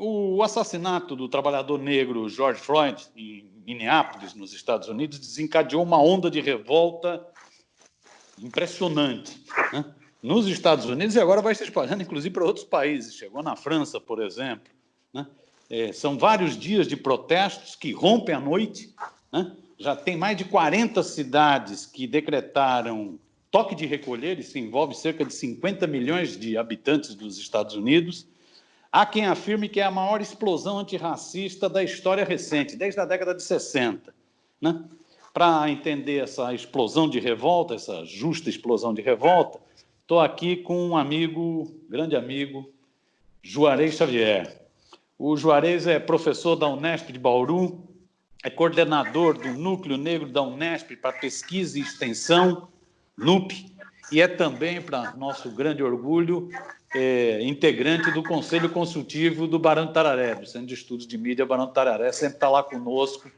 o assassinato do trabalhador negro George Floyd em Minneapolis, nos Estados Unidos, desencadeou uma onda de revolta impressionante. Né? Nos Estados Unidos e agora vai se espalhando, inclusive, para outros países. Chegou na França, por exemplo. Né? É, são vários dias de protestos que rompem a noite. Né? Já tem mais de 40 cidades que decretaram toque de recolher, isso envolve cerca de 50 milhões de habitantes dos Estados Unidos. Há quem afirme que é a maior explosão antirracista da história recente, desde a década de 60. Né? Para entender essa explosão de revolta, essa justa explosão de revolta, estou aqui com um amigo, grande amigo, Juarez Xavier. O Juarez é professor da Unesp de Bauru, é coordenador do Núcleo Negro da Unesp para Pesquisa e Extensão, NUP, e é também, para nosso grande orgulho, é, integrante do Conselho Consultivo do Barão de Tararé, do Centro de Estudos de Mídia Barão de Tararé, sempre está lá conosco,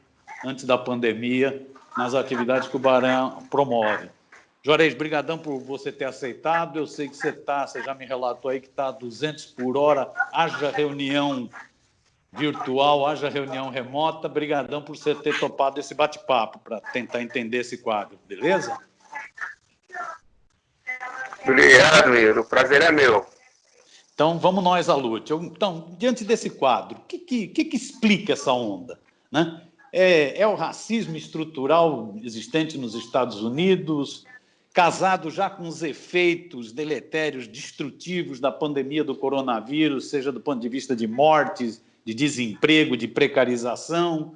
antes da pandemia, nas atividades que o Barão promove. Juarez, brigadão por você ter aceitado. Eu sei que você está, você já me relatou aí que está a 200 por hora, haja reunião virtual, haja reunião remota. Brigadão por você ter topado esse bate-papo para tentar entender esse quadro, beleza? Obrigado, Iro. O prazer é meu. Então, vamos nós à luta. Então, diante desse quadro, o que, que, que, explica essa onda? Né? É, é o racismo estrutural existente nos Estados Unidos, casado já com os efeitos deletérios, destrutivos da pandemia do coronavírus, seja do ponto de vista de mortes, de desemprego, de precarização,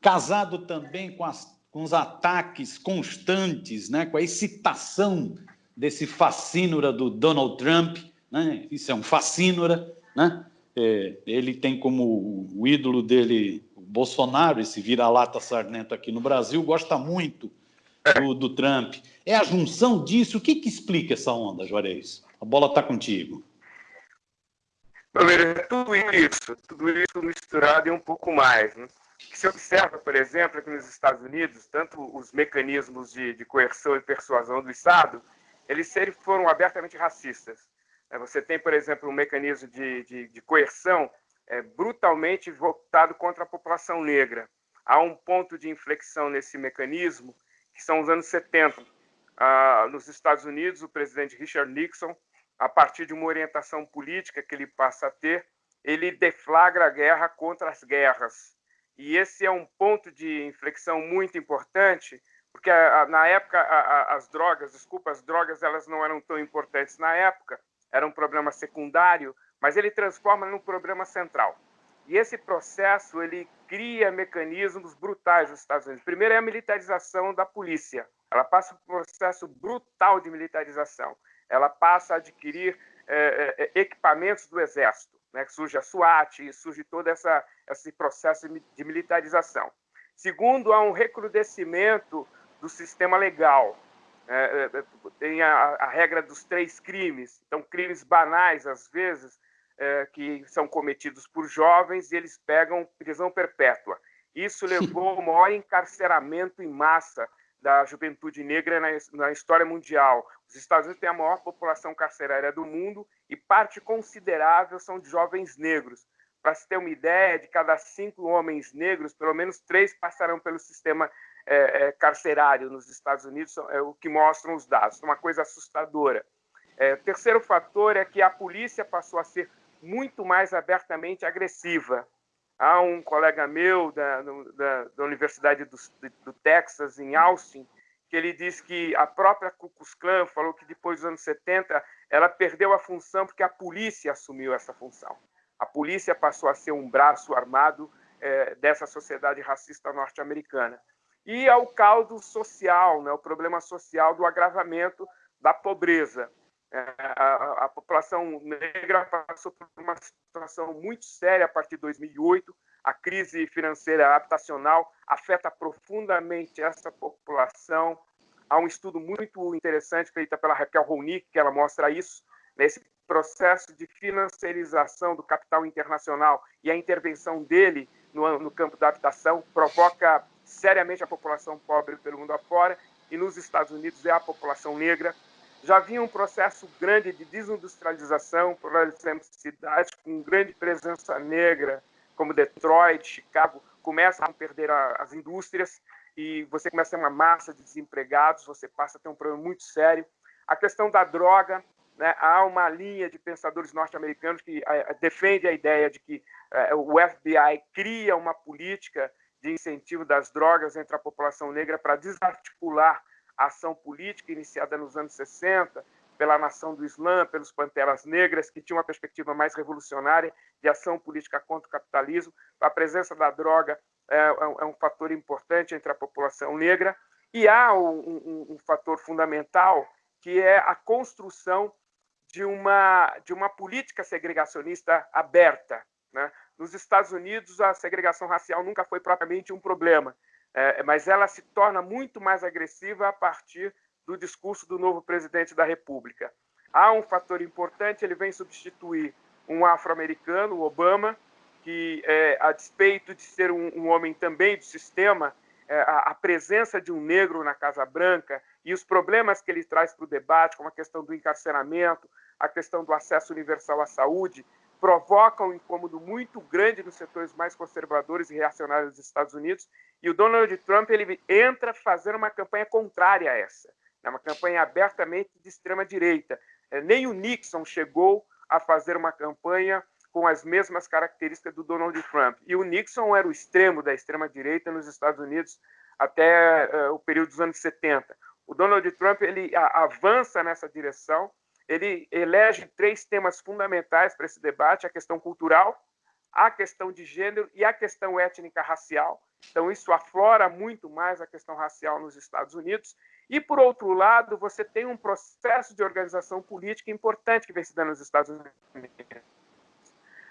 casado também com, as, com os ataques constantes, né, com a excitação desse fascínora do Donald Trump, né, isso é um fascínora, né, é, ele tem como o ídolo dele o Bolsonaro, esse vira-lata sarnento aqui no Brasil, gosta muito do, do, Trump. É a junção disso, o que, que explica essa onda, Juarez? A bola está contigo. É tudo isso, tudo isso misturado e um pouco mais. Né? que se observa, por exemplo, aqui nos Estados Unidos, tanto os mecanismos de, de coerção e persuasão do Estado, eles sempre foram abertamente racistas. É, você tem, por exemplo, um mecanismo de, de, de coerção é, brutalmente voltado contra a população negra. Há um ponto de inflexão nesse mecanismo, que são os anos 70. Ah, nos Estados Unidos, o presidente Richard Nixon, a partir de uma orientação política que ele passa a ter, ele deflagra a guerra contra as guerras. E esse é um ponto de inflexão muito importante, porque na época as drogas, desculpa, as drogas elas não eram tão importantes na época, era um problema secundário, mas ele transforma num problema central. E esse processo ele cria mecanismos brutais nos Estados Unidos. Primeiro é a militarização da polícia. Ela passa por um processo brutal de militarização. Ela passa a adquirir é, é, equipamentos do exército né, surge a SWAT, surge todo essa, esse processo de militarização. Segundo, há um recrudescimento do sistema legal. É, é, tem a, a, regra dos três crimes, então crimes banais, às vezes, é, que são cometidos por jovens e eles pegam prisão perpétua. Isso levou ao maior encarceramento em massa da juventude negra na, na, história mundial. Os Estados Unidos têm a maior população carcerária do mundo e parte considerável são de jovens negros. Para se ter uma ideia, de cada cinco homens negros, pelo menos três passarão pelo sistema é, é, carcerário nos Estados Unidos, é o que mostram os dados. Uma coisa assustadora. É, terceiro fator é que a polícia passou a ser muito mais abertamente agressiva. Há um colega meu da, da, da Universidade do, do, Texas, em Austin, que ele diz que a própria Ku Klux Klan falou que depois dos anos 70 ela perdeu a função porque a polícia assumiu essa função. A polícia passou a ser um braço armado é, dessa sociedade racista norte-americana. E ao caldo social, né, o problema social do agravamento da pobreza. É, a, a, população negra passou por uma situação muito séria a partir de 2008. A crise financeira habitacional afeta profundamente essa população. Há um estudo muito interessante feito pela Raquel Ronick, que ela mostra isso, nesse processo de financiarização do capital internacional e a intervenção dele no, no campo da habitação provoca seriamente a população pobre pelo mundo afora, e nos Estados Unidos é a população negra já havia um processo grande de desindustrialização, por exemplo, cidades com grande presença negra, como Detroit, Chicago, começam a perder as indústrias e você começa a ter uma massa de desempregados, você passa a ter um problema muito sério. A questão da droga, né, há uma linha de pensadores norte-americanos que uh, defende a ideia de que uh, o FBI cria uma política de incentivo das drogas entre a população negra para desarticular a ação política iniciada nos anos 60 pela Nação do Islã, pelos Panteras Negras, que tinha uma perspectiva mais revolucionária de ação política contra o capitalismo. A presença da droga é, é, é um fator importante entre a população negra. E há um, um, um fator fundamental, que é a construção de uma, de uma política segregacionista aberta. Né? Nos Estados Unidos, a segregação racial nunca foi propriamente um problema, é, mas ela se torna muito mais agressiva a partir do discurso do novo presidente da República. Há um fator importante, ele vem substituir um afro-americano, Obama, que, é, a despeito de ser um, um homem também do sistema, é, a, a, presença de um negro na Casa Branca e os problemas que ele traz para o debate, como a questão do encarceramento, a questão do acesso universal à saúde, provoca um incômodo muito grande nos setores mais conservadores e reacionários dos Estados Unidos, e o Donald Trump ele entra fazendo uma campanha contrária a essa, né? uma campanha abertamente de extrema direita. É, nem o Nixon chegou a fazer uma campanha com as mesmas características do Donald Trump. E o Nixon era o extremo da extrema direita nos Estados Unidos até uh, o período dos anos 70. O Donald Trump ele avança nessa direção ele elege três temas fundamentais para esse debate: a questão cultural, a questão de gênero e a questão étnica racial. Então, isso aflora muito mais a questão racial nos Estados Unidos. E, por outro lado, você tem um processo de organização política importante que vem se dando nos Estados Unidos.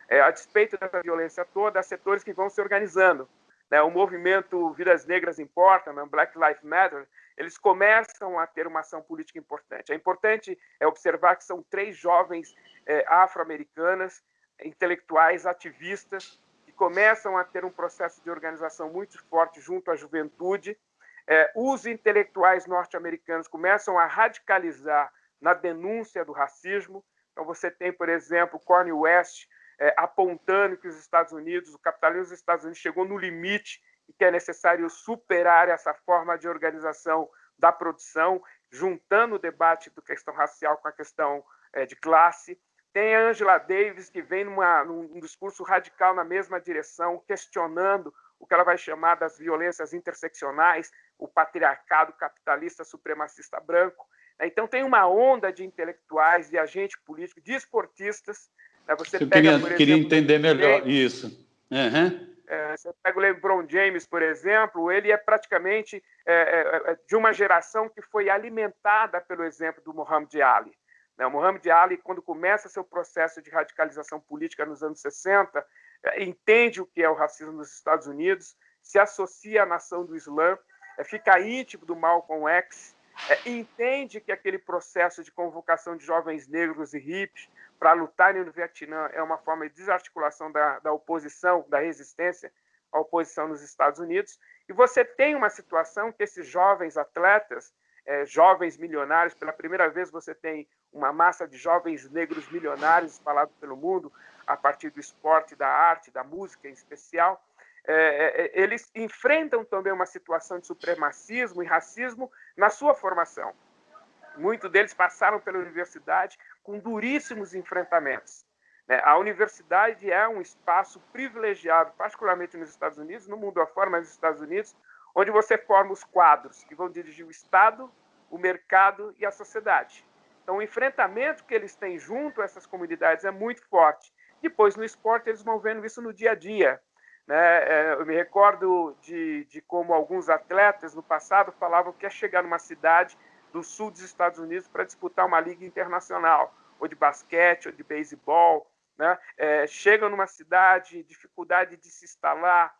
É, a despeito dessa violência toda, há setores que vão se organizando. Né? O movimento Vidas Negras Importam, né? Black Lives Matter, eles começam a ter uma ação política importante. É importante é observar que são três jovens é, afro-americanas, intelectuais, ativistas, que começam a ter um processo de organização muito forte junto à juventude. É, os intelectuais norte-americanos começam a radicalizar na denúncia do racismo. Então, você tem, por exemplo, Cornel West é, apontando que os Estados Unidos, o capitalismo dos Estados Unidos chegou no limite e que é necessário superar essa forma de organização da produção, juntando o debate da questão racial com a questão é, de classe. Tem a Angela Davis, que vem numa, num discurso radical na mesma direção, questionando o que ela vai chamar das violências interseccionais, o patriarcado capitalista supremacista branco. Então, tem uma onda de intelectuais, de agentes políticos, de esportistas. Né? Você Eu pega, queria, exemplo, queria entender melhor isso. Uhum. É, você pega o LeBron James, por exemplo, ele é praticamente é, é, é, de uma geração que foi alimentada pelo exemplo do Muhammad Ali. Né? O Muhammad Ali, quando começa seu processo de radicalização política nos anos 60, é, entende o que é o racismo nos Estados Unidos, se associa à nação do Islã, é, fica íntimo do Malcolm X, entende que aquele processo de convocação de jovens negros e hippies para lutarem no Vietnã é uma forma de desarticulação da, da oposição, da resistência à oposição nos Estados Unidos. E você tem uma situação que esses jovens atletas, é, jovens milionários, pela primeira vez você tem uma massa de jovens negros milionários espalhados pelo mundo, a partir do esporte, da arte, da música em especial, é, é, é eles enfrentam também uma situação de supremacismo e racismo na sua formação. Muitos deles passaram pela universidade com duríssimos enfrentamentos. Né? A universidade é um espaço privilegiado, particularmente nos Estados Unidos, no mundo afora, mas nos Estados Unidos, onde você forma os quadros que vão dirigir o Estado, o mercado e a sociedade. Então, o enfrentamento que eles têm junto a essas comunidades é muito forte. Depois, no esporte, eles vão vendo isso no dia a dia. Né? É, eu me recordo de, de como alguns atletas no passado falavam que é chegar numa cidade do sul dos Estados Unidos para disputar uma liga internacional, ou de basquete, ou de beisebol. Né? É, chegam numa cidade, dificuldade de se instalar,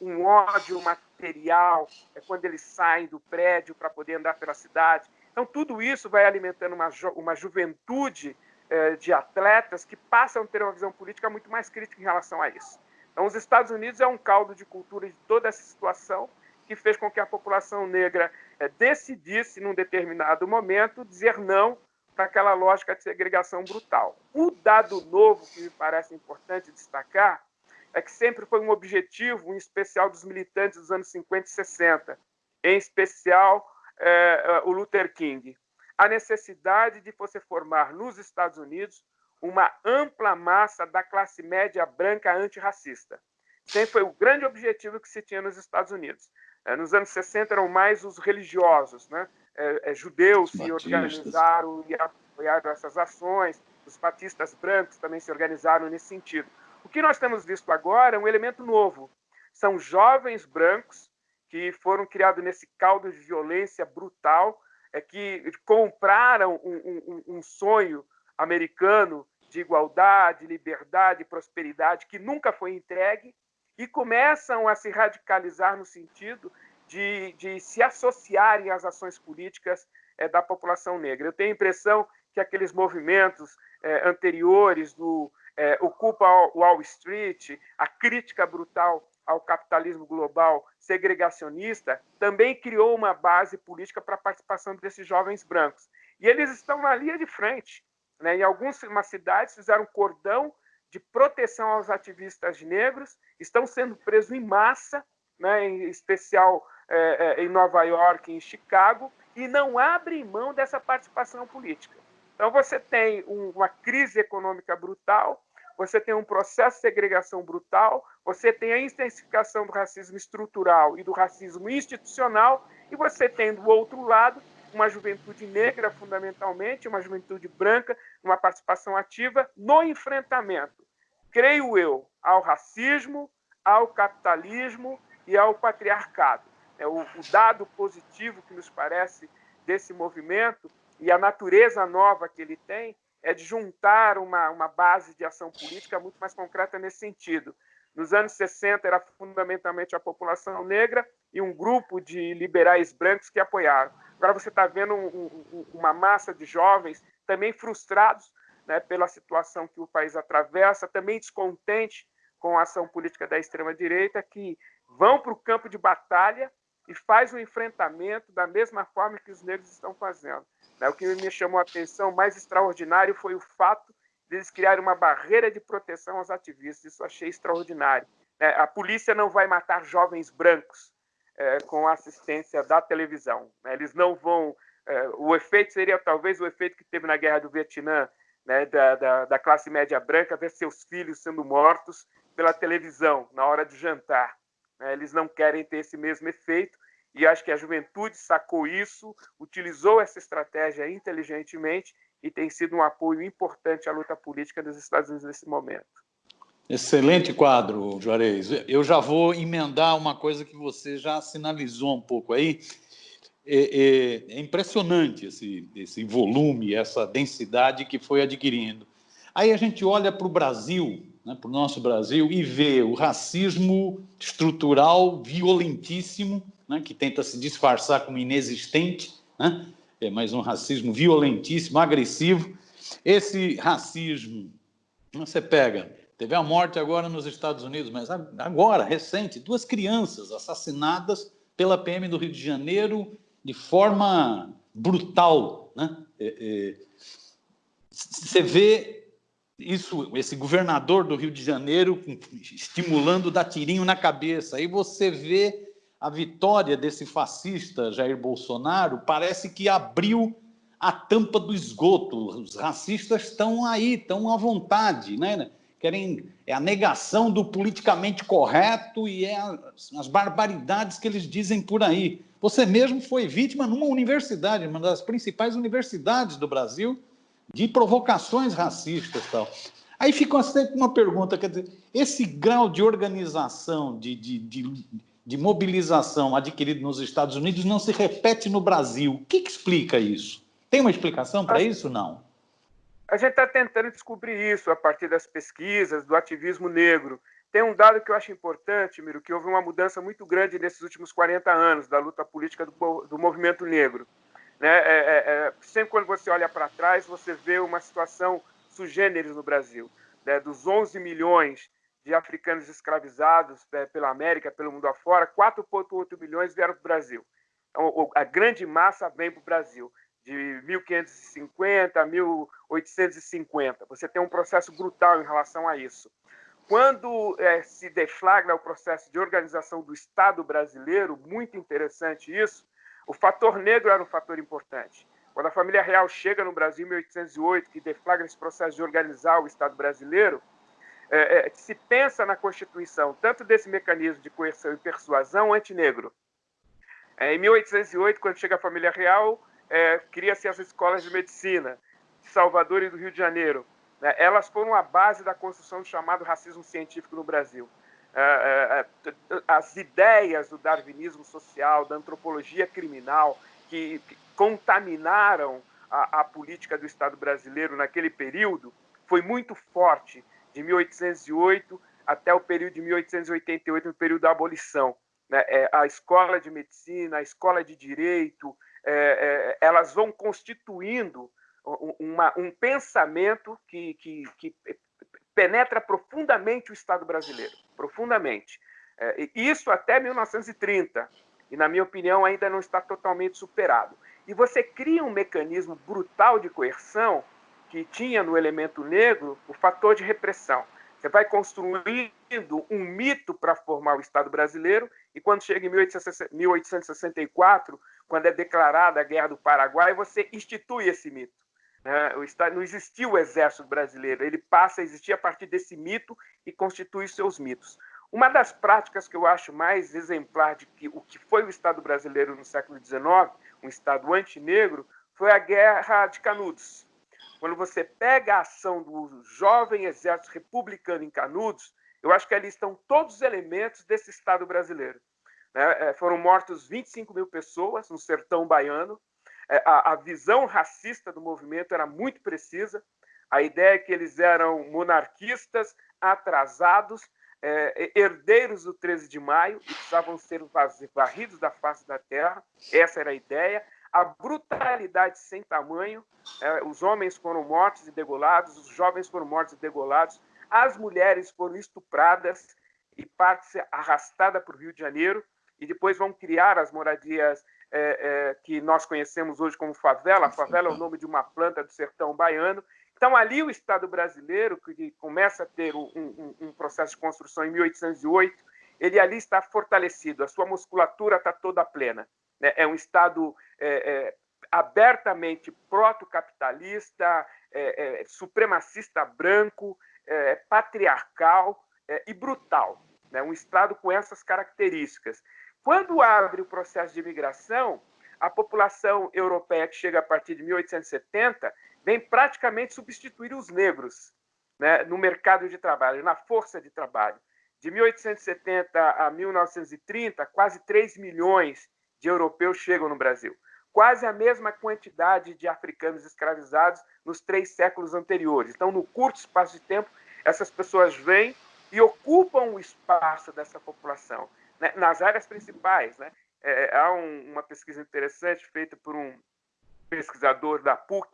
um ódio material, é quando eles saem do prédio para poder andar pela cidade. Então, tudo isso vai alimentando uma, ju uma juventude é, de atletas que passam a ter uma visão política muito mais crítica em relação a isso. Então, os Estados Unidos é um caldo de cultura de toda essa situação que fez com que a população negra é, decidisse, num determinado momento, dizer não para aquela lógica de segregação brutal. O dado novo que me parece importante destacar é que sempre foi um objetivo, em especial dos militantes dos anos 50 e 60, em especial é, o Luther King, a necessidade de você formar nos Estados Unidos uma ampla massa da classe média branca antirracista. Sempre foi o grande objetivo que se tinha nos Estados Unidos. É, nos anos 60 eram mais os religiosos, né? É, é, judeus se organizaram e apoiaram essas ações, os batistas brancos também se organizaram nesse sentido. O que nós temos visto agora é um elemento novo. São jovens brancos que foram criados nesse caldo de violência brutal, é que compraram um, um, um sonho americano de igualdade, liberdade, prosperidade que nunca foi entregue e começam a se radicalizar no sentido de, de se associarem às ações políticas é, da população negra. Eu tenho a impressão que aqueles movimentos é, anteriores do é, Ocupa Wall Street, a crítica brutal ao capitalismo global segregacionista, também criou uma base política para a participação desses jovens brancos. E eles estão na linha de frente. Né? Em algumas cidades fizeram cordão de proteção aos ativistas negros, estão sendo presos em massa, né? em especial é, é, em Nova York, em Chicago, e não abrem mão dessa participação política. Então você tem um, uma crise econômica brutal, você tem um processo de segregação brutal, você tem a intensificação do racismo estrutural e do racismo institucional, e você tem do outro lado uma juventude negra, fundamentalmente, uma juventude branca, uma participação ativa no enfrentamento, creio eu, ao racismo, ao capitalismo e ao patriarcado. É o, o dado positivo que nos parece desse movimento e a natureza nova que ele tem é de juntar uma, uma base de ação política muito mais concreta nesse sentido. Nos anos 60 era fundamentalmente a população negra e um grupo de liberais brancos que apoiaram. Agora você está vendo um, um, uma massa de jovens também frustrados né, pela situação que o país atravessa, também descontente com a ação política da extrema-direita, que vão para o campo de batalha e faz o enfrentamento da mesma forma que os negros estão fazendo. Né? O que me chamou a atenção mais extraordinário foi o fato de eles criarem uma barreira de proteção aos ativistas. Isso achei extraordinário. Né? A polícia não vai matar jovens brancos é, com a assistência da televisão. Né? Eles não vão. É, o efeito seria talvez o efeito que teve na Guerra do Vietnã, né, da, da, da, classe média branca, ver seus filhos sendo mortos pela televisão na hora de jantar. Né? Eles não querem ter esse mesmo efeito e acho que a juventude sacou isso, utilizou essa estratégia inteligentemente e tem sido um apoio importante à luta política dos Estados Unidos nesse momento. Excelente quadro, Juarez. Eu já vou emendar uma coisa que você já sinalizou um pouco aí. É, é, é impressionante esse, esse volume, essa densidade que foi adquirindo. Aí a gente olha para o Brasil, né, para o nosso Brasil, e vê o racismo estrutural violentíssimo né, que tenta se disfarçar como inexistente, né, é mais um racismo violentíssimo, agressivo. Esse racismo, você pega, teve a morte agora nos Estados Unidos, mas agora, recente, duas crianças assassinadas pela PM do Rio de Janeiro de forma brutal. Né? É, é, você vê isso, esse governador do Rio de Janeiro estimulando dar tirinho na cabeça. Aí você vê a vitória desse fascista Jair Bolsonaro parece que abriu a tampa do esgoto. Os racistas estão aí, estão à vontade, né? Querem é a negação do politicamente correto e é as, as barbaridades que eles dizem por aí. Você mesmo foi vítima numa universidade, uma das principais universidades do Brasil, de provocações racistas, tal. Aí fica sempre uma pergunta, quer dizer, esse grau de organização, de, de, de de mobilização adquirido nos Estados Unidos não se repete no Brasil. O que, que explica isso? Tem uma explicação para isso não? A gente está tentando descobrir isso a partir das pesquisas, do ativismo negro. Tem um dado que eu acho importante, Miro, que houve uma mudança muito grande nesses últimos 40 anos da luta política do, do movimento negro. Né? É, é, é, sempre quando você olha para trás, você vê uma situação sugêneres no Brasil. Né? Dos 11 milhões de africanos escravizados é, pela América, pelo mundo afora, 4,8 milhões vieram para o Brasil. Então, a grande massa vem para o Brasil. De 1550 a 1850. Você tem um processo brutal em relação a isso. Quando é, se deflagra o processo de organização do Estado brasileiro, muito interessante isso, o fator negro era um fator importante. Quando a família real chega no Brasil em 1808, que deflagra esse processo de organizar o Estado brasileiro, é, é, se pensa na Constituição tanto desse mecanismo de coerção e persuasão antinegro. É, em 1808, quando chega a família real, é, cria-se as escolas de medicina de Salvador e do Rio de Janeiro. Né? Elas foram a base da construção do chamado racismo científico no Brasil. É, é, é, as ideias do darwinismo social, da antropologia criminal, que, contaminaram a, a política do Estado brasileiro naquele período, foi muito forte, de 1808 até o período de 1888, no período da abolição. Né? a escola de medicina, a escola de direito, elas vão constituindo uma, um pensamento que, que, que, penetra profundamente o Estado brasileiro, profundamente. É, isso até 1930, e na minha opinião ainda não está totalmente superado. E você cria um mecanismo brutal de coerção que tinha no elemento negro o fator de repressão. Você vai construindo um mito para formar o Estado brasileiro, e quando chega em 1864, quando é declarada a Guerra do Paraguai, você institui esse mito. Né? Não existia o exército brasileiro, ele passa a existir a partir desse mito e constitui seus mitos. Uma das práticas que eu acho mais exemplar de que o que foi o Estado brasileiro no século XIX, um Estado antinegro, foi a Guerra de Canudos. Quando você pega a ação do jovem exército republicano em Canudos, eu acho que ali estão todos os elementos desse Estado brasileiro. Né? É, foram mortos 25 mil pessoas no sertão baiano, é, a, a visão racista do movimento era muito precisa. A ideia é que eles eram monarquistas, atrasados, é, herdeiros do 13 de maio e precisavam ser varridos da face da terra. Essa era a ideia. A brutalidade sem tamanho. É, os homens foram mortos e degolados, os jovens foram mortos e degolados, as mulheres foram estupradas e parte arrastada para o Rio de Janeiro e depois vão criar as moradias é, é, que nós conhecemos hoje como favela. A favela é o nome de uma planta do sertão baiano. Então, ali o Estado brasileiro, que começa a ter um, um, um processo de construção em 1808, ele ali está fortalecido, a sua musculatura está toda plena. Né? É um Estado é, é, abertamente proto-capitalista, é, é, supremacista branco, patriarcal e brutal. Né? Um Estado com essas características. Quando abre o processo de imigração, a população europeia que chega a partir de 1870 vem praticamente substituir os negros né, no mercado de trabalho, na força de trabalho. De 1870 a 1930, quase 3 milhões de europeus chegam no Brasil. Quase a mesma quantidade de africanos escravizados nos três séculos anteriores. Então, no curto espaço de tempo, essas pessoas vêm e ocupam o espaço dessa população né, nas áreas principais. Né? É, há um, uma pesquisa interessante feita por um pesquisador da PUC,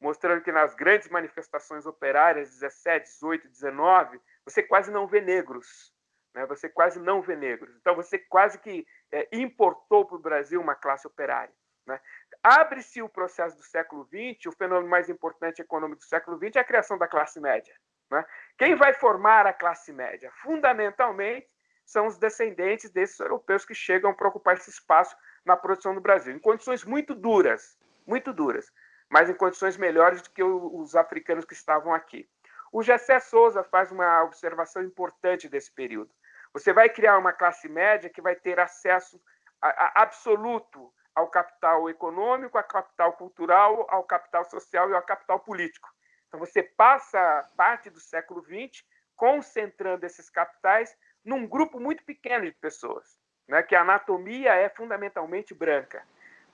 mostrando que nas grandes manifestações operárias, 17, 18, 19, você quase não vê negros. Né? Você quase não vê negros. Então, você quase que é, importou para o Brasil uma classe operária. Né? Abre-se o processo do século XX, o fenômeno mais importante econômico do século XX é a criação da classe média. Né? Quem vai formar a classe média? Fundamentalmente, são os descendentes desses europeus que chegam para ocupar esse espaço na produção do Brasil, em condições muito duras, muito duras, mas em condições melhores do que os africanos que estavam aqui. O Gessé Souza faz uma observação importante desse período. Você vai criar uma classe média que vai ter acesso a, a absoluto ao capital econômico, ao capital cultural, ao capital social e ao capital político. Então, você passa parte do século XX concentrando esses capitais num grupo muito pequeno de pessoas, né, que a anatomia é fundamentalmente branca.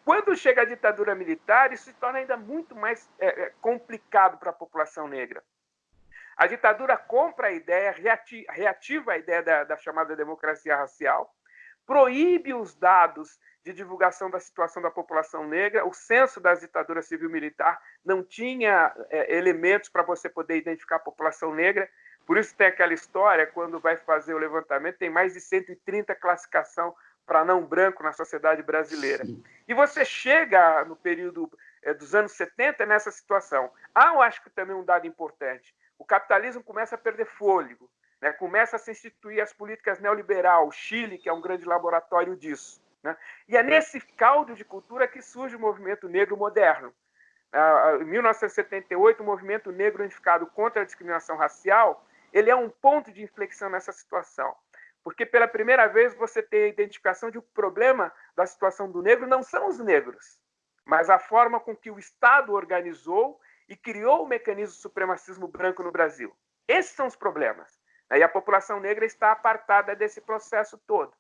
Quando chega a ditadura militar, isso se torna ainda muito mais é, é complicado para a população negra. A ditadura compra a ideia, reativa a ideia da, da chamada democracia racial, proíbe os dados de divulgação da situação da população negra. O censo das ditaduras civil-militar não tinha é, elementos para você poder identificar a população negra. Por isso tem aquela história, quando vai fazer o levantamento, tem mais de 130 classificação para não branco na sociedade brasileira. Sim. E você chega no período é, dos anos 70 nessa situação. Há, eu acho que também um dado importante. O capitalismo começa a perder fôlego, né? começa a se instituir as políticas neoliberal, o Chile, que é um grande laboratório disso. Né? E é nesse caldo de cultura que surge o movimento negro moderno. Em 1978, o movimento negro unificado contra a discriminação racial ele é um ponto de inflexão nessa situação. Porque pela primeira vez você tem a identificação de que o problema da situação do negro não são os negros, mas a forma com que o Estado organizou e criou o mecanismo do supremacismo branco no Brasil. Esses são os problemas. E a população negra está apartada desse processo todo.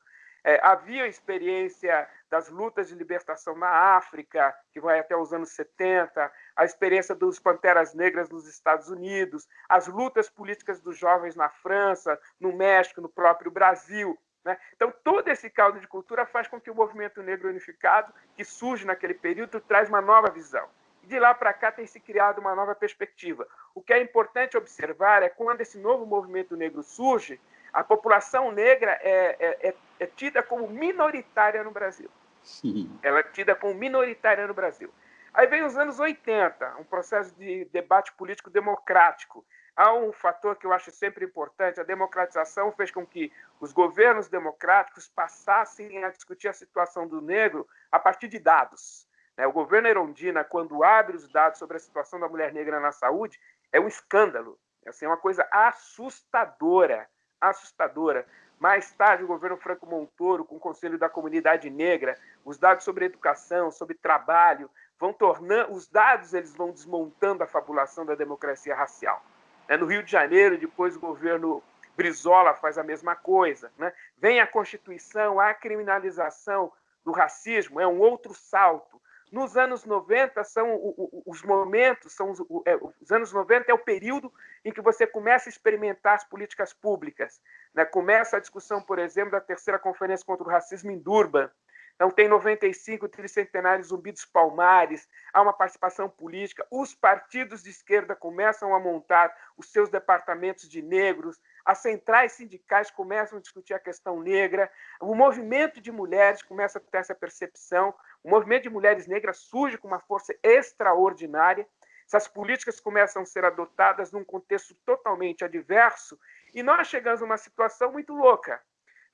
É, havia experiência das lutas de libertação na África, que vai até os anos 70, a experiência dos Panteras Negras nos Estados Unidos, as lutas políticas dos jovens na França, no México, no próprio Brasil. Né? Então, todo esse caldo de cultura faz com que o movimento negro unificado, que surge naquele período, traz uma nova visão. De lá para cá tem se criado uma nova perspectiva. O que é importante observar é quando esse novo movimento negro surge, a população negra é, é, é, é tida como minoritária no Brasil. Sim. Ela é tida como minoritária no Brasil. Aí vem os anos 80, um processo de debate político democrático. Há um fator que eu acho sempre importante: a democratização fez com que os governos democráticos passassem a discutir a situação do negro a partir de dados. Né? O governo Erondina, quando abre os dados sobre a situação da mulher negra na saúde, é um escândalo. Assim, é uma coisa assustadora assustadora. Mais tarde, o governo Franco Montoro, com o Conselho da Comunidade Negra, os dados sobre educação, sobre trabalho, vão tornando, os dados eles vão desmontando a fabulação da democracia racial. É, no Rio de Janeiro, depois o governo Brizola faz a mesma coisa. Né? Vem a Constituição, a criminalização do racismo, é um outro salto. Nos anos 90 são os momentos, são os, é, os, anos 90 é o período em que você começa a experimentar as políticas públicas. Né? Começa a discussão, por exemplo, da terceira conferência contra o racismo em Durban. Então tem 95 tricentenários Zumbi dos Palmares, há uma participação política, os partidos de esquerda começam a montar os seus departamentos de negros, as centrais sindicais começam a discutir a questão negra, o movimento de mulheres começa a ter essa percepção, o movimento de mulheres negras surge com uma força extraordinária. Essas políticas começam a ser adotadas num contexto totalmente adverso e nós chegamos a uma situação muito louca.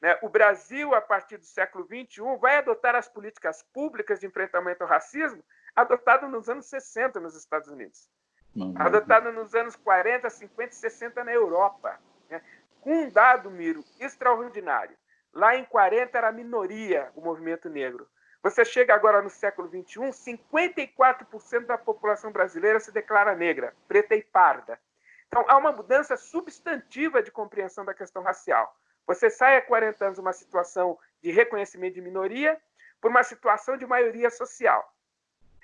Né? O Brasil, a partir do século XXI, vai adotar as políticas públicas de enfrentamento ao racismo adotado nos anos 60 nos Estados Unidos, adotado nos anos 40, 50 e 60 na Europa. Né? Com um dado, Miro, extraordinário. Lá em 40 era minoria o movimento negro. Você chega agora no século XXI, 54% da população brasileira se declara negra, preta e parda. Então, há uma mudança substantiva de compreensão da questão racial. Você sai há 40 anos de uma situação de reconhecimento de minoria por uma situação de maioria social.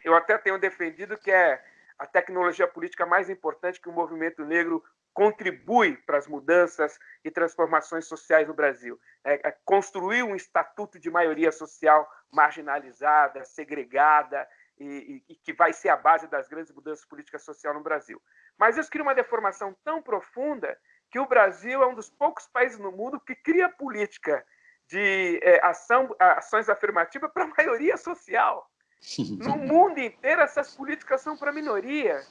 Eu até tenho defendido que é a tecnologia política mais importante que o movimento negro contribui para as mudanças e transformações sociais no Brasil. É, é construir um estatuto de maioria social marginalizada, segregada, e, e, que vai ser a base das grandes mudanças políticas sociais no Brasil. Mas isso cria uma deformação tão profunda que o Brasil é um dos poucos países no mundo que cria política de é, ação, ações afirmativas para a maioria social. No mundo inteiro, essas políticas são para a minoria.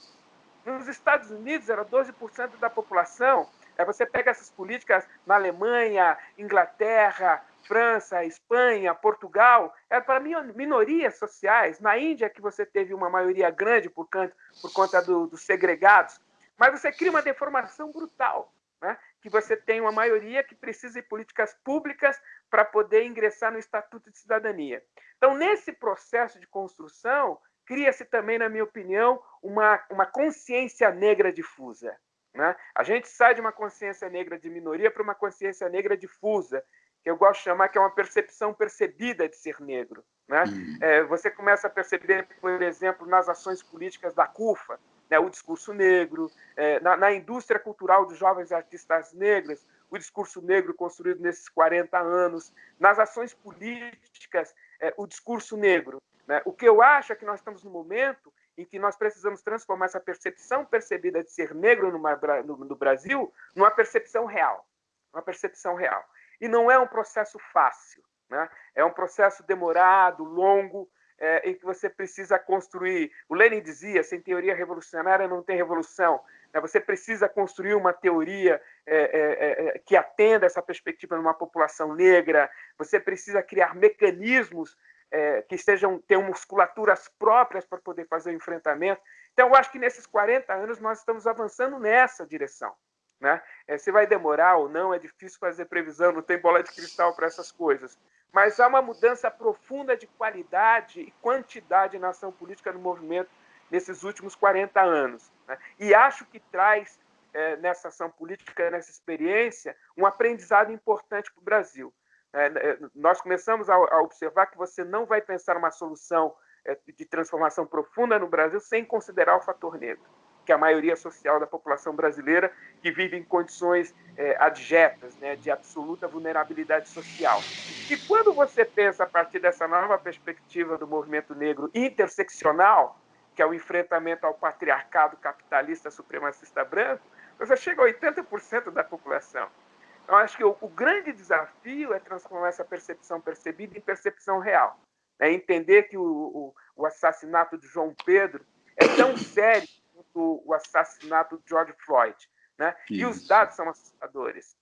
Nos Estados Unidos, era 12% da população. Aí você pega essas políticas na Alemanha, Inglaterra, França, Espanha, Portugal, era para minorias sociais. Na Índia, que você teve uma maioria grande por, canto, por conta do, dos segregados. Mas você cria uma deformação brutal. Né? que você tem uma maioria que precisa de políticas públicas para poder ingressar no Estatuto de Cidadania. Então, nesse processo de construção, cria-se também, na minha opinião, uma, uma consciência negra difusa. Né? A gente sai de uma consciência negra de minoria para uma consciência negra difusa, que eu gosto de chamar que é uma percepção percebida de ser negro. Né? Uhum. É, você começa a perceber, por exemplo, nas ações políticas da CUFA, né, o discurso negro, é, na, na, indústria cultural dos jovens artistas negros, o discurso negro construído nesses 40 anos, nas ações políticas, é, o discurso negro. Né? O que eu acho é que nós estamos no momento em que nós precisamos transformar essa percepção percebida de ser negro no, no Brasil numa percepção real. Uma percepção real. E não é um processo fácil. Né? É um processo demorado, longo, é, em que você precisa construir. O Lenin dizia: sem teoria revolucionária não tem revolução. Né? Você precisa construir uma teoria é, é, é, que atenda essa perspectiva numa população negra. Você precisa criar mecanismos é, que estejam tenham musculaturas próprias para poder fazer o enfrentamento. Então, eu acho que nesses 40 anos nós estamos avançando nessa direção. Né? É, se vai demorar ou não, é difícil fazer previsão, não tem bola de cristal para essas coisas. Mas há uma mudança profunda de qualidade e quantidade na ação política no movimento nesses últimos 40 anos. Né? E acho que traz é, nessa ação política, nessa experiência, um aprendizado importante para o Brasil. É, é, nós começamos a, a, observar que você não vai pensar uma solução é, de transformação profunda no Brasil sem considerar o fator negro, que é a maioria social da população brasileira que vive em condições é, adjetas, né, de absoluta vulnerabilidade social. E quando você pensa a partir dessa nova perspectiva do movimento negro interseccional, que é o enfrentamento ao patriarcado capitalista supremacista branco, você chega a 80% da população. Eu acho que o, o, grande desafio é transformar essa percepção percebida em percepção real. É entender que o, o, o assassinato de João Pedro é tão sério quanto o assassinato de George Floyd. Né? E os dados são assustadores.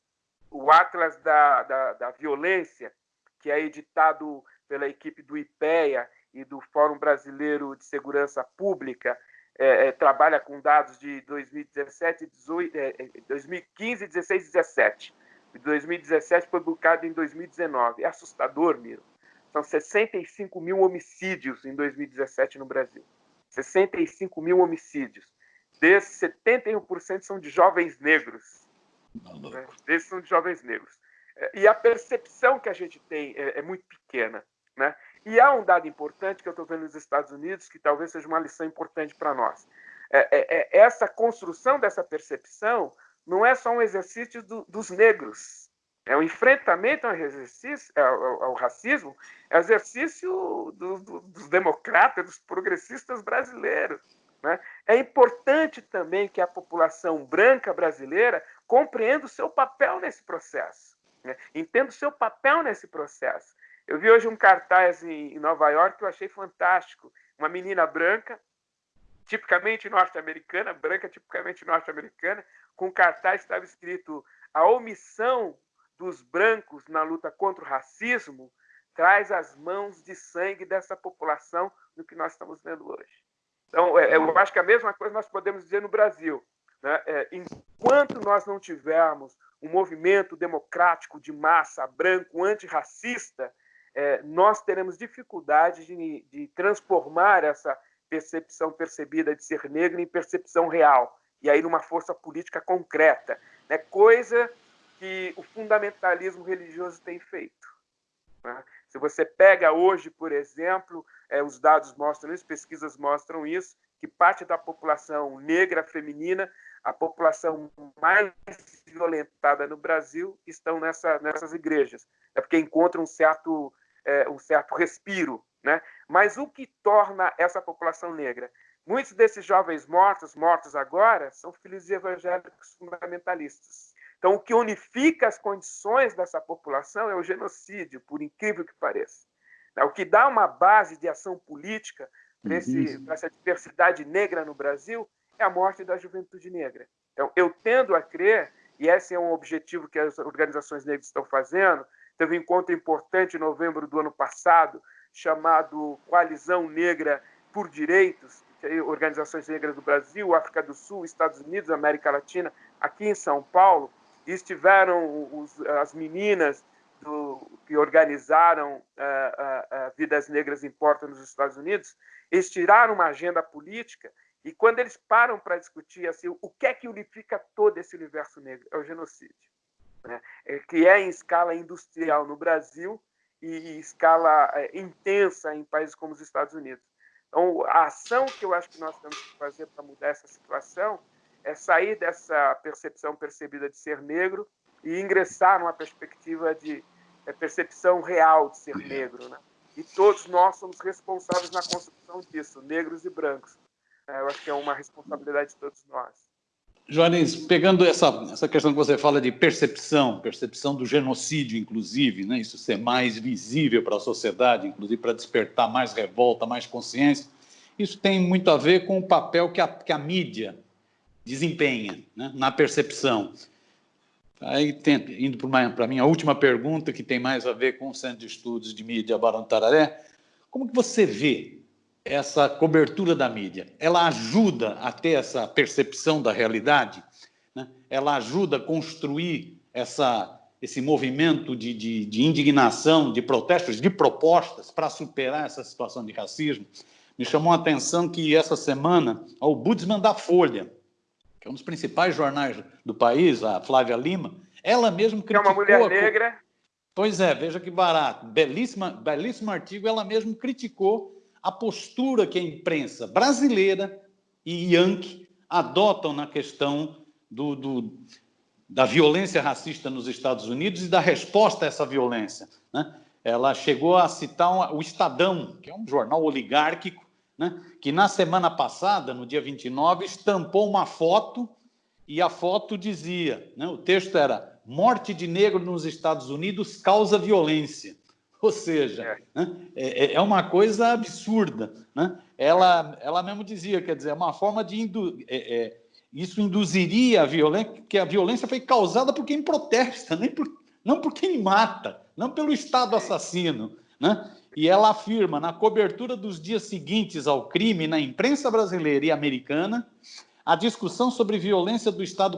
O Atlas da, da, da Violência, que é editado pela equipe do IPEA e do Fórum Brasileiro de Segurança Pública, é, é, trabalha com dados de 2017, 18, é, 2015, 16 e 17 de 2017 foi publicado em 2019. É assustador, Miro. São 65 mil homicídios em 2017 no Brasil. 65 mil homicídios. Desses, 71% são de jovens negros. Né? Desses são de jovens negros. É, e a percepção que a gente tem é, é muito pequena. Né? E há um dado importante que eu estou vendo nos Estados Unidos, que talvez seja uma lição importante para nós. É, é, é, essa construção dessa percepção não é só um exercício do, dos negros. É um enfrentamento ao, exercício, ao, ao racismo, é um exercício do, do, dos democratas, dos progressistas brasileiros. Né? É importante também que a população branca brasileira compreenda o seu papel nesse processo, né? entenda o seu papel nesse processo. Eu vi hoje um cartaz em Nova York que eu achei fantástico. Uma menina branca, tipicamente norte-americana, branca tipicamente norte-americana, com cartaz estava escrito: a omissão dos brancos na luta contra o racismo traz as mãos de sangue dessa população no que nós estamos vendo hoje. Então, é, eu acho que a mesma coisa nós podemos dizer no Brasil. Né? É, enquanto nós não tivermos um movimento democrático de massa branco antirracista, é, nós teremos dificuldade de, de transformar essa percepção percebida de ser negro em percepção real e aí numa força política concreta, né? coisa que o fundamentalismo religioso tem feito. Né? Se você pega hoje, por exemplo, é, os dados mostram isso, pesquisas mostram isso, que parte da população negra feminina, a população mais violentada no Brasil, estão nessa, nessas igrejas. É porque encontram um certo, é, um certo respiro. Né? Mas o que torna essa população negra? Muitos desses jovens mortos, mortos agora, são filhos de evangélicos fundamentalistas. Então, o que unifica as condições dessa população é o genocídio, por incrível que pareça. É, o que dá uma base de ação política para essa diversidade negra no Brasil é a morte da juventude negra. Então, eu tendo a crer, e esse é um objetivo que as organizações negras estão fazendo, teve um encontro importante em novembro do ano passado, chamado Coalizão Negra por Direitos, organizações negras do Brasil, África do Sul, Estados Unidos, América Latina, aqui em São Paulo, e estiveram os, as meninas do, que organizaram uh, uh, Vidas Negras Importam nos Estados Unidos, eles tiraram uma agenda política e quando eles param para discutir assim, o que é que unifica todo esse universo negro? É o genocídio, né? é, que é em escala industrial no Brasil e escala intensa em países como os Estados Unidos. Então, a ação que eu acho que nós temos que fazer para mudar essa situação é sair dessa percepção percebida de ser negro e ingressar numa perspectiva de é, percepção real de ser negro. Né? E todos nós somos responsáveis na construção disso, negros e brancos. É, eu acho que é uma responsabilidade de todos nós. Joanes, pegando essa, essa questão que você fala de percepção, percepção do genocídio, inclusive, né? isso ser mais visível para a sociedade, inclusive para despertar mais revolta, mais consciência, isso tem muito a ver com o papel que a, que a mídia desempenha né? na percepção. Aí, tem, indo para a minha última pergunta, que tem mais a ver com o Centro de Estudos de Mídia Barão Tararé, como que você vê essa cobertura da mídia? Ela ajuda a ter essa percepção da realidade? Né? Ela ajuda a construir essa, esse movimento de, de, de indignação, de protestos, de propostas para superar essa situação de racismo? Me chamou a atenção que essa semana, o Budsman da Folha, que é um dos principais jornais do país, a Flávia Lima, ela mesma criticou... É uma mulher negra. Pois é, veja que barato. Belíssima, belíssimo artigo, ela mesma criticou a postura que a imprensa brasileira e Yankee adotam na questão do, do, da violência racista nos Estados Unidos e da resposta a essa violência. Né? Ela chegou a citar o Estadão, que é um jornal oligárquico, né? que na semana passada, no dia 29, estampou uma foto e a foto dizia, né? o texto era morte de negro nos Estados Unidos causa violência. Ou seja, é, né? é, é, é uma coisa absurda. Né? Ela, ela mesmo dizia, quer dizer, é uma forma de... Indu é, é, isso induziria a violência, que a violência foi causada por quem protesta, nem por, não por quem mata, não pelo Estado assassino. Né? E ela afirma, na cobertura dos dias seguintes ao crime na imprensa brasileira e americana, a discussão sobre violência do Estado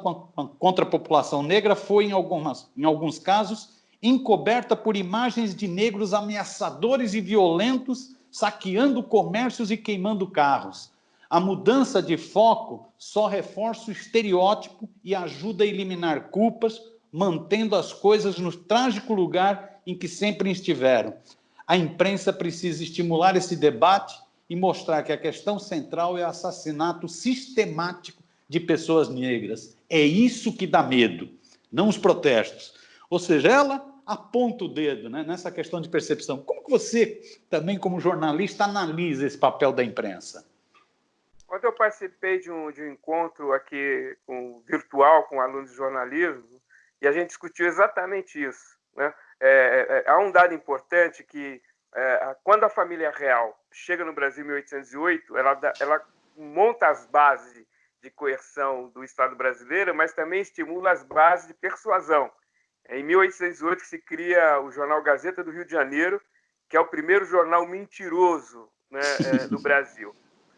contra a população negra foi, em, algumas, em alguns casos, encoberta por imagens de negros ameaçadores e violentos saqueando comércios e queimando carros. A mudança de foco só reforça o estereótipo e ajuda a eliminar culpas, mantendo as coisas no trágico lugar em que sempre estiveram. A imprensa precisa estimular esse debate e mostrar que a questão central é o assassinato sistemático de pessoas negras. É isso que dá medo, não os protestos. Ou seja, ela aponta o dedo né, nessa questão de percepção. Como que você, também como jornalista, analisa esse papel da imprensa? Quando eu participei de um, de um encontro aqui virtual com alunos de jornalismo, e a gente discutiu exatamente isso. Né? É, é, é, há um dado importante que é, quando a família real chega no Brasil em 1808, ela, ela monta as bases de coerção do Estado brasileiro, mas também estimula as bases de persuasão. É em 1808 se cria o jornal Gazeta do Rio de Janeiro, que é o primeiro jornal mentiroso né, é, do Brasil.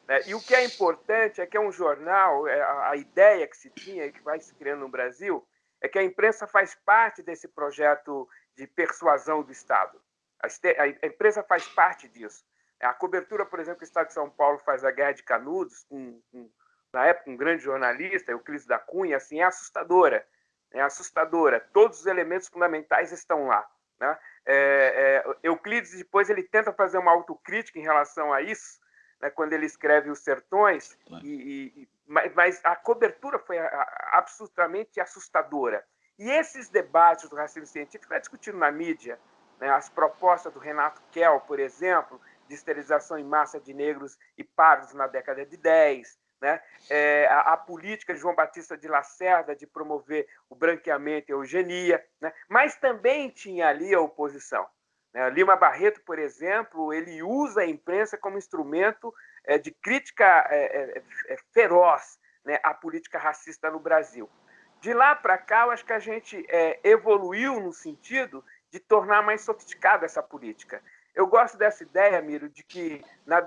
É, e o que é importante é que é um jornal, é, a ideia que se tinha, que vai se criando no Brasil, é que a imprensa faz parte desse projeto de persuasão do Estado. A empresa faz parte disso. A cobertura, por exemplo, que o Estado de São Paulo faz da Guerra de Canudos, na época um grande jornalista, Euclides da Cunha, assim, é assustadora. É assustadora. Todos os elementos fundamentais estão lá. Né? É, é, Euclides, depois, ele tenta fazer uma autocrítica em relação a isso, né, quando ele escreve Os Sertões, e, e, mas a cobertura foi absolutamente assustadora. E esses debates do racismo científico é discutido na mídia. Né? As propostas do Renato Kell, por exemplo, de esterilização em massa de negros e pardos na década de 10, né? É, a, a, política de João Batista de Lacerda de promover o branqueamento e a eugenia, né? mas também tinha ali a oposição. Né? Lima Barreto, por exemplo, ele usa a imprensa como instrumento é, de crítica é, é, é feroz né, à política racista no Brasil. De lá para cá, eu acho que a gente é, evoluiu no sentido de tornar mais sofisticada essa política. Eu gosto dessa ideia, Miro, de que na,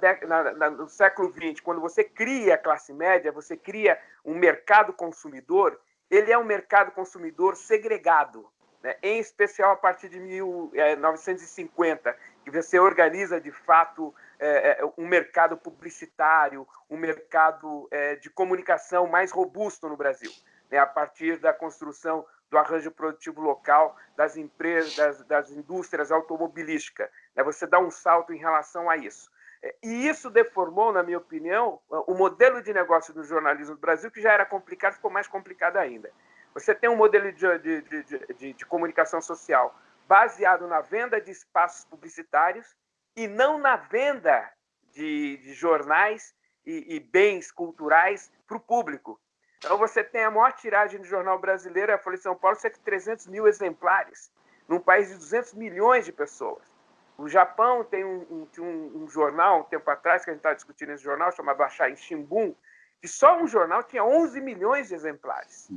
na, no século XX, quando você cria a classe média, você cria um mercado consumidor, ele é um mercado consumidor segregado, né? em especial a partir de 1950, é, que você organiza de fato é, um mercado publicitário, um mercado é, de comunicação mais robusto no Brasil né, a partir da construção do arranjo produtivo local das empresas, das, das indústrias automobilísticas. Né, você dá um salto em relação a isso. É, e isso deformou, na minha opinião, o modelo de negócio do jornalismo do Brasil, que já era complicado, ficou mais complicado ainda. Você tem um modelo de, de, de, de, de comunicação social baseado na venda de espaços publicitários e não na venda de, de jornais e, e bens culturais para o público. Então você tem a maior tiragem do jornal brasileiro, a Folha de São Paulo, cerca de 300 mil exemplares, num país de 200 milhões de pessoas. O Japão tem um, um, um jornal, um tempo atrás, que a gente estava discutindo esse jornal, chamado Achain Shimbun, que só um jornal tinha 11 milhões de exemplares.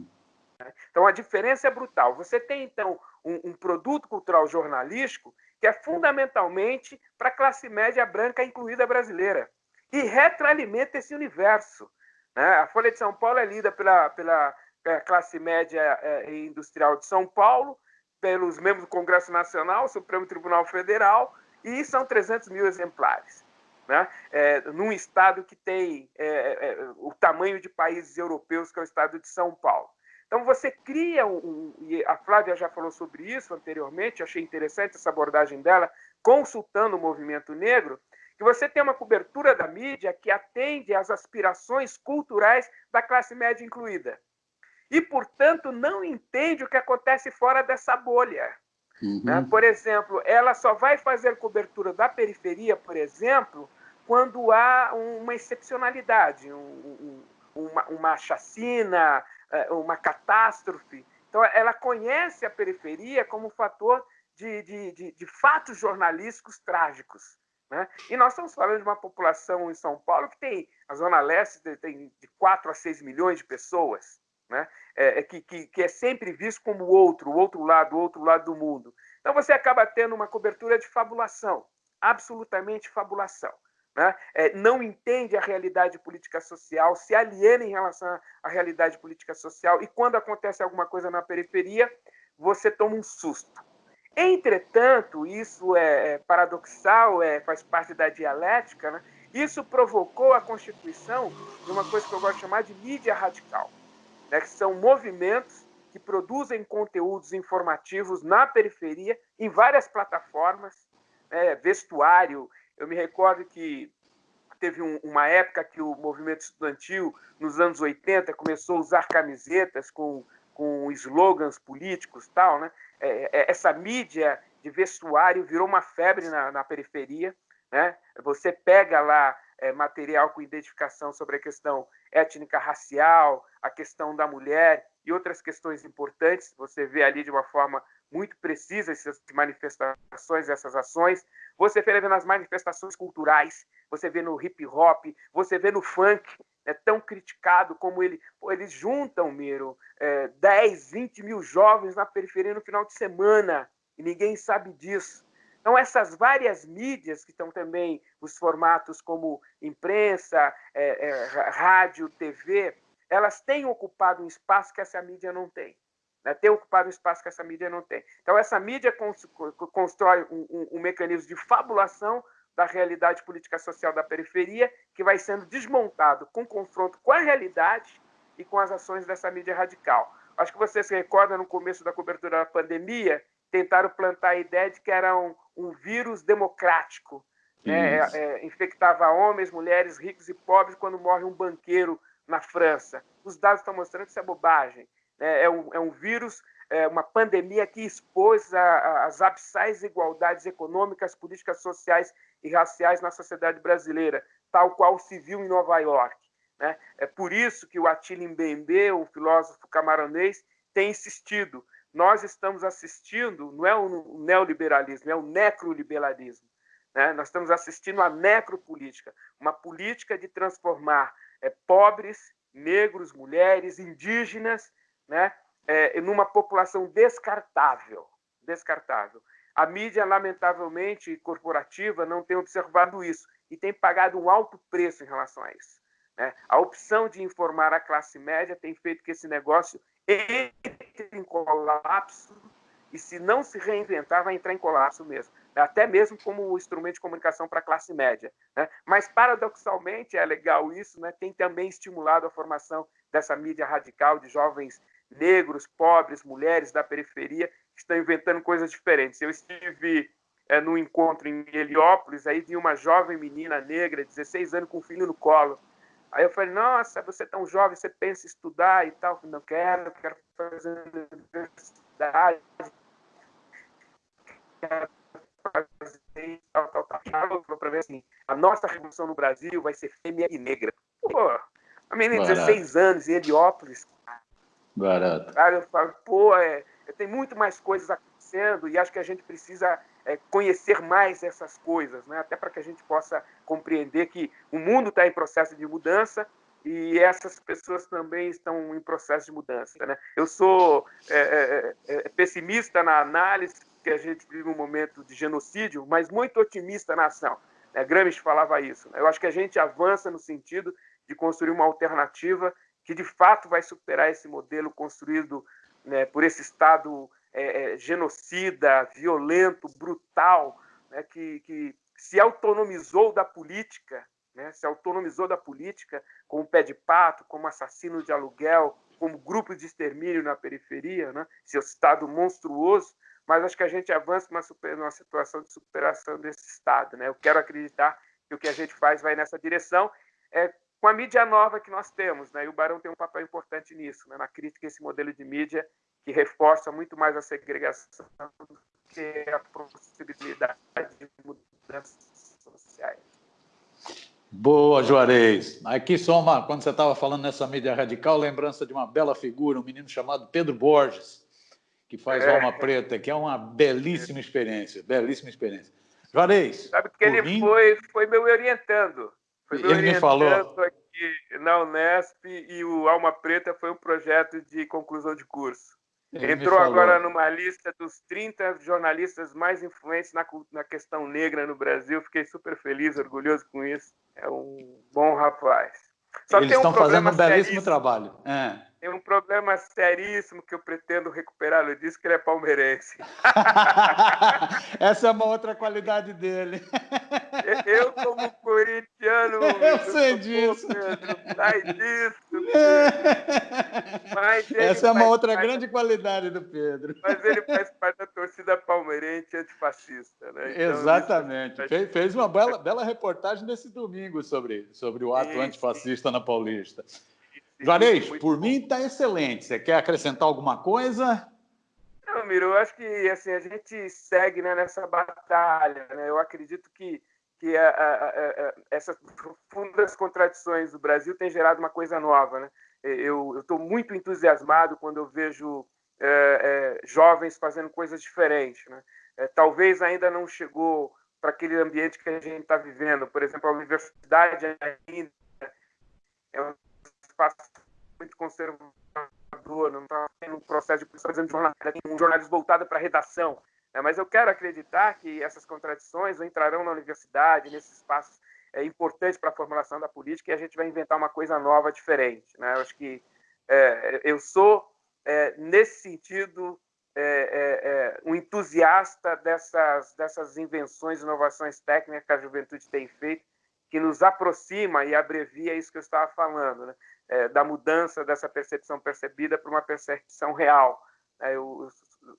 Então a diferença é brutal. Você tem, então, um, um produto cultural jornalístico que é fundamentalmente para a classe média branca, incluída brasileira, e retroalimenta esse universo. Né? A Folha de São Paulo é lida pela, pela classe média é, industrial de São Paulo, pelos membros do Congresso Nacional, Supremo Tribunal Federal, e são 300 mil exemplares. Né? É, num estado que tem é, é, é, o tamanho de países europeus, que é o estado de São Paulo. Então você cria um, e a Flávia já falou sobre isso anteriormente, achei interessante essa abordagem dela, consultando o movimento negro, que você tem uma cobertura da mídia que atende às aspirações culturais da classe média incluída. E, portanto, não entende o que acontece fora dessa bolha. Uhum. Né? Por exemplo, ela só vai fazer cobertura da periferia, por exemplo, quando há uma excepcionalidade, um, um, uma, uma chacina, é, uma catástrofe. Então, ela conhece a periferia como fator de, de, de, de fatos jornalísticos trágicos. Né? E nós estamos falando de uma população em São Paulo que tem, a Zona Leste tem de 4 a 6 milhões de pessoas, né? É, é, que, que, que é sempre visto como o outro, o outro lado, o outro lado do mundo. Então você acaba tendo uma cobertura de fabulação, absolutamente fabulação. Né? É, não entende a realidade política social, se aliena em relação à realidade política social, e quando acontece alguma coisa na periferia, você toma um susto. Entretanto, isso é, é paradoxal, é, faz parte da dialética, né? isso provocou a constituição de uma coisa que eu gosto de chamar de mídia radical, né? que são movimentos que produzem conteúdos informativos na periferia, em várias plataformas, né? vestuário, eu me recordo que teve um, uma época que o movimento estudantil, nos anos 80, começou a usar camisetas com, com slogans políticos tal, né? É, é, essa mídia de vestuário virou uma febre na, na periferia. Né? Você pega lá é, material com identificação sobre a questão étnica racial, a questão da mulher e outras questões importantes. Você vê ali de uma forma muito precisa essas manifestações, essas ações. Você vê nas manifestações culturais, você vê no hip hop, você vê no funk, é tão criticado como ele. Pô, eles juntam, Miro, é, 10, 20 mil jovens na periferia no final de semana, e ninguém sabe disso. Então, essas várias mídias, que estão também os formatos como imprensa, é, é, rádio, TV, elas têm ocupado um espaço que essa mídia não tem né, ter ocupado um espaço que essa mídia não tem. Então, essa mídia constrói um, um, um mecanismo de fabulação da realidade política social da periferia, que vai sendo desmontado com confronto com a realidade e com as ações dessa mídia radical. Acho que você se recorda, no começo da cobertura da pandemia, tentaram plantar a ideia de que era um, um vírus democrático, né? É, é, infectava homens, mulheres, ricos e pobres quando morre um banqueiro na França. Os dados estão mostrando que isso é bobagem. É, é, um, é um vírus, é uma pandemia que expôs as abissais desigualdades econômicas, políticas, sociais e raciais na sociedade brasileira, tal qual se viu em Nova York. Né? É por isso que o Attila Mbembe, um filósofo camaronês, tem insistido. Nós estamos assistindo, não é o neoliberalismo, é o necroliberalismo. Né? Nós estamos assistindo à necropolítica, uma política de transformar é, pobres, negros, mulheres, indígenas né, é, numa população descartável. Descartável. A mídia, lamentavelmente, corporativa, não tem observado isso e tem pagado um alto preço em relação a isso. Né? A opção de informar a classe média tem feito que esse negócio entre em colapso e, se não se reinventar, vai entrar em colapso mesmo. Até mesmo como instrumento de comunicação para a classe média. Né? Mas, paradoxalmente, é legal isso, né? tem também estimulado a formação dessa mídia radical de jovens negros, pobres, mulheres da periferia que estão inventando coisas diferentes. Eu estive é, num encontro em Heliópolis, aí vi uma jovem menina negra, 16 anos, com um filho no colo. Aí eu falei, nossa, você é tão jovem, você pensa em estudar e tal? Não quero, quero fazer universidade, quero fazer tal, tal, tal. Para ver assim, a nossa revolução no Brasil vai ser fêmea e negra. Pô, Uma menina de 16 anos em Heliópolis. Barato. Cara, eu falo, pô, é, tem muito mais coisas acontecendo e acho que a gente precisa é, conhecer mais essas coisas, né? até para que a gente possa compreender que o mundo está em processo de mudança e essas pessoas também estão em processo de mudança. Né? Eu sou é, é, é, é pessimista na análise que a gente vive um momento de genocídio, mas muito otimista na ação. Né? Gramsci falava isso. Né? Eu acho que a gente avança no sentido de construir uma alternativa que de fato vai superar esse modelo construído né, por esse Estado é, é, genocida, violento, brutal, né, que, que se autonomizou da política, né, se autonomizou da política como pé de pato, como assassino de aluguel, como grupo de extermínio na periferia, né, seu Estado monstruoso, mas acho que a gente avança numa, super, numa situação de superação desse Estado. Né? Eu quero acreditar que o que a gente faz vai nessa direção, é, com a mídia nova que nós temos, né? e o Barão tem um papel importante nisso, né? na crítica a esse modelo de mídia que reforça muito mais a segregação do que a possibilidade de mudanças sociais. Boa, Juarez. Aqui só uma, quando você estava falando nessa mídia radical, lembrança de uma bela figura, um menino chamado Pedro Borges, que faz é. Alma Preta, que é uma belíssima experiência, belíssima experiência. Juarez. Sabe que ele mim... foi, foi meu orientando. Foi ele me falou. aqui na Unesp e o Alma Preta foi um projeto de conclusão de curso. Ele Entrou agora numa lista dos 30 jornalistas mais influentes na, na questão negra no Brasil. Fiquei super feliz, orgulhoso com isso. É um bom rapaz. Só Eles um estão fazendo um belíssimo trabalho. É. Tem um problema seríssimo que eu pretendo recuperar. Ele disse que ele é palmeirense. Essa é uma outra qualidade dele. Eu, como corintiano, eu sei disso. Pedro, sai disso. Essa é uma outra grande qualidade do Pedro. Mas ele faz parte da torcida palmeirense antifascista. Né? Então, Exatamente. Fez, fez uma bela, bela reportagem nesse domingo sobre, sobre o ato sim, antifascista sim. na Paulista. Juarez, por bom. mim está excelente. Você quer acrescentar alguma coisa? Não, Miro, eu acho que assim, a gente segue né, nessa batalha. Né? Eu acredito que, que a, a, a, essas profundas contradições do Brasil têm gerado uma coisa nova. Né? Eu estou muito entusiasmado quando eu vejo é, é, jovens fazendo coisas diferentes. Né? É, talvez ainda não chegou para aquele ambiente que a gente está vivendo. Por exemplo, a universidade ainda é um espaço muito conservador, não está tendo um processo de fazendo jornalismo, um jornalismo voltado para a redação. Né? Mas eu quero acreditar que essas contradições entrarão na universidade, nesses espaços é, importantes para a formulação da política, e a gente vai inventar uma coisa nova, diferente. Né? Eu acho que é, eu sou, é, nesse sentido, é, é, é, um entusiasta dessas, dessas invenções, inovações técnicas que a juventude tem feito, que nos aproxima e abrevia isso que eu estava falando. Né? É, da mudança dessa percepção percebida para uma percepção real. É, eu,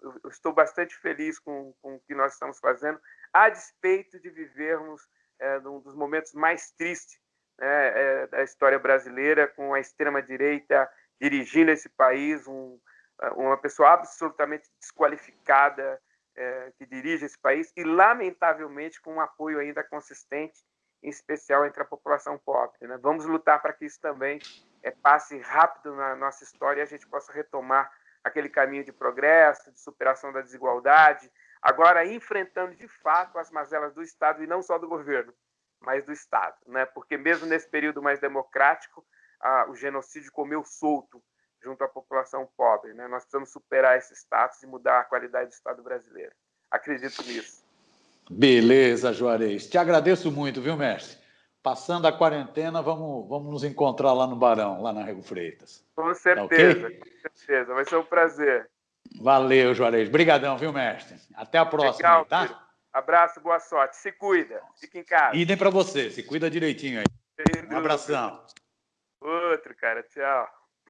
eu, estou bastante feliz com, com o que nós estamos fazendo, a despeito de vivermos é, um dos momentos mais tristes né, é, da história brasileira, com a extrema-direita dirigindo esse país, um, uma pessoa absolutamente desqualificada é, que dirige esse país, e, lamentavelmente, com um apoio ainda consistente, em especial entre a população pobre. Né? Vamos lutar para que isso também é, passe rápido na nossa história e a gente possa retomar aquele caminho de progresso, de superação da desigualdade, agora enfrentando de fato as mazelas do Estado e não só do governo, mas do Estado, né? Porque mesmo nesse período mais democrático, o genocídio comeu solto junto à população pobre, né? Nós precisamos superar esse status e mudar a qualidade do Estado brasileiro. Acredito nisso. Beleza, Juarez. Te agradeço muito, viu, mestre? Passando a quarentena, vamos, vamos nos encontrar lá no Barão, lá na Rego Freitas. Com certeza, tá okay? com certeza. Vai ser um prazer. Valeu, Juarez. Obrigadão, viu, mestre? Até a próxima, Legal, tá? Filho. Abraço, boa sorte. Se cuida. Fica em casa. Idem para você. Se cuida direitinho aí. Um abração. Outro, cara. Tchau.